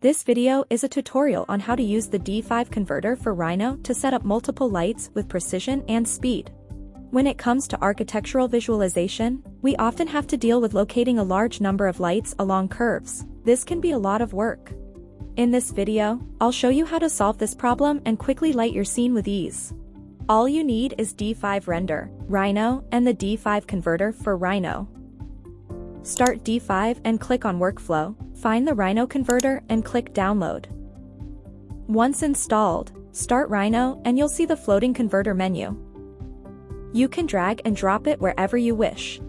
This video is a tutorial on how to use the D5 converter for Rhino to set up multiple lights with precision and speed. When it comes to architectural visualization, we often have to deal with locating a large number of lights along curves. This can be a lot of work. In this video, I'll show you how to solve this problem and quickly light your scene with ease. All you need is D5 Render, Rhino, and the D5 converter for Rhino. Start D5 and click on Workflow, find the Rhino converter and click Download. Once installed, start Rhino and you'll see the floating converter menu. You can drag and drop it wherever you wish.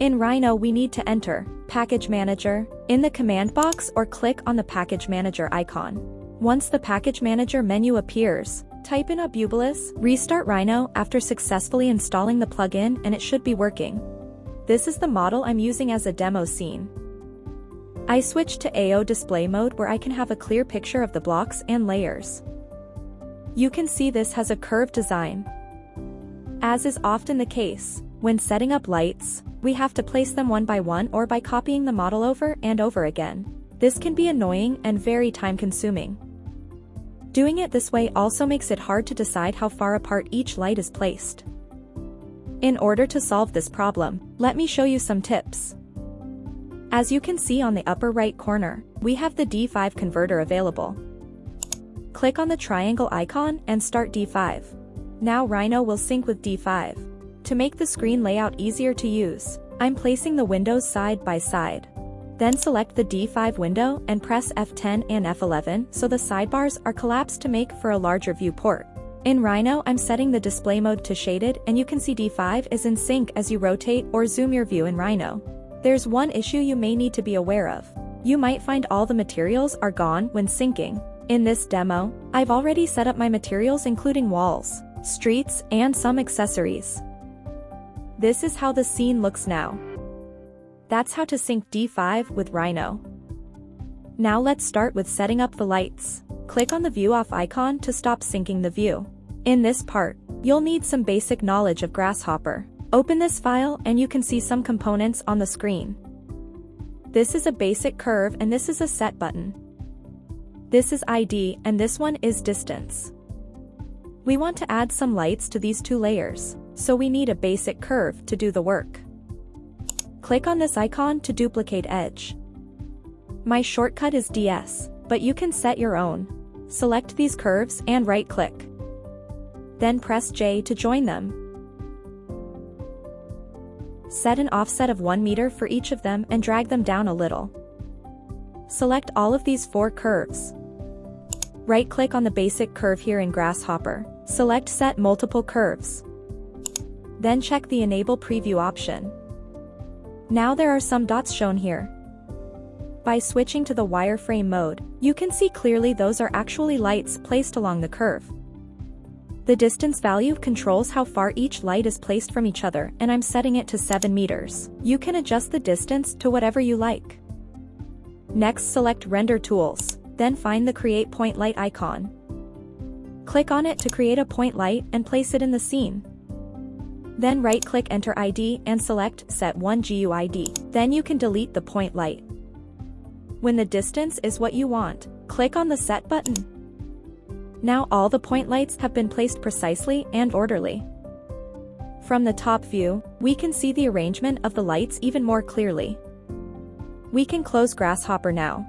In Rhino we need to enter Package Manager in the command box or click on the Package Manager icon. Once the Package Manager menu appears, type in Abubalus, restart Rhino after successfully installing the plugin and it should be working. This is the model I'm using as a demo scene. I switched to AO display mode where I can have a clear picture of the blocks and layers. You can see this has a curved design. As is often the case, when setting up lights, we have to place them one by one or by copying the model over and over again. This can be annoying and very time-consuming. Doing it this way also makes it hard to decide how far apart each light is placed. In order to solve this problem, let me show you some tips. As you can see on the upper right corner, we have the D5 converter available. Click on the triangle icon and start D5. Now Rhino will sync with D5. To make the screen layout easier to use, I'm placing the windows side by side. Then select the D5 window and press F10 and F11 so the sidebars are collapsed to make for a larger viewport. In Rhino I'm setting the display mode to shaded and you can see D5 is in sync as you rotate or zoom your view in Rhino. There's one issue you may need to be aware of. You might find all the materials are gone when syncing. In this demo, I've already set up my materials including walls, streets, and some accessories. This is how the scene looks now. That's how to sync D5 with Rhino. Now let's start with setting up the lights. Click on the view off icon to stop syncing the view. In this part, you'll need some basic knowledge of Grasshopper. Open this file and you can see some components on the screen. This is a basic curve and this is a set button. This is ID and this one is distance. We want to add some lights to these two layers, so we need a basic curve to do the work. Click on this icon to duplicate edge. My shortcut is DS, but you can set your own. Select these curves and right-click. Then press J to join them. Set an offset of 1 meter for each of them and drag them down a little. Select all of these four curves. Right-click on the basic curve here in Grasshopper. Select Set Multiple Curves. Then check the Enable Preview option. Now there are some dots shown here. By switching to the wireframe mode, you can see clearly those are actually lights placed along the curve. The distance value controls how far each light is placed from each other and I'm setting it to 7 meters. You can adjust the distance to whatever you like. Next select Render Tools, then find the Create Point Light icon. Click on it to create a point light and place it in the scene. Then right-click Enter ID and select Set 1 GUID. Then you can delete the point light. When the distance is what you want, click on the Set button. Now all the point lights have been placed precisely and orderly. From the top view, we can see the arrangement of the lights even more clearly. We can close Grasshopper now.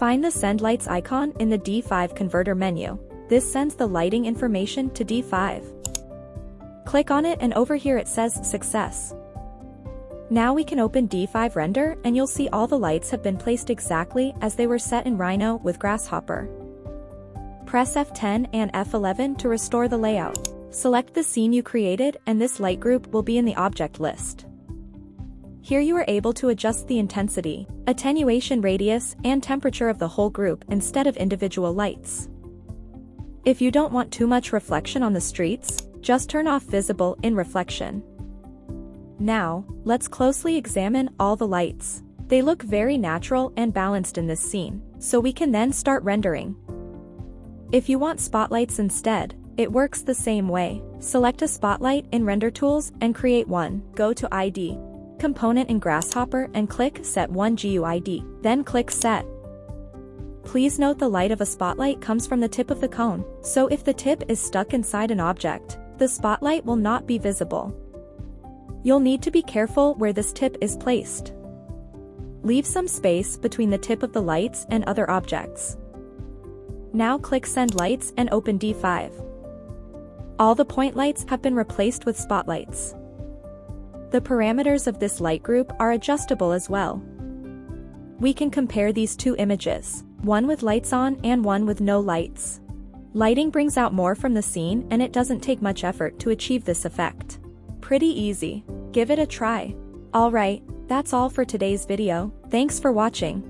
Find the Send Lights icon in the D5 converter menu. This sends the lighting information to D5. Click on it and over here it says Success. Now we can open D5 Render and you'll see all the lights have been placed exactly as they were set in Rhino with Grasshopper. Press F10 and F11 to restore the layout. Select the scene you created and this light group will be in the object list. Here you are able to adjust the intensity, attenuation radius, and temperature of the whole group instead of individual lights. If you don't want too much reflection on the streets, just turn off visible in reflection. Now, let's closely examine all the lights. They look very natural and balanced in this scene, so we can then start rendering. If you want spotlights instead, it works the same way. Select a spotlight in Render Tools and create one. Go to ID, Component in Grasshopper and click Set 1 GUID. Then click Set. Please note the light of a spotlight comes from the tip of the cone, so if the tip is stuck inside an object, the spotlight will not be visible. You'll need to be careful where this tip is placed. Leave some space between the tip of the lights and other objects. Now click Send Lights and open D5. All the point lights have been replaced with spotlights. The parameters of this light group are adjustable as well. We can compare these two images, one with lights on and one with no lights. Lighting brings out more from the scene and it doesn't take much effort to achieve this effect. Pretty easy. Give it a try. Alright, that's all for today's video, thanks for watching.